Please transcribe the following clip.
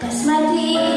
That's my team.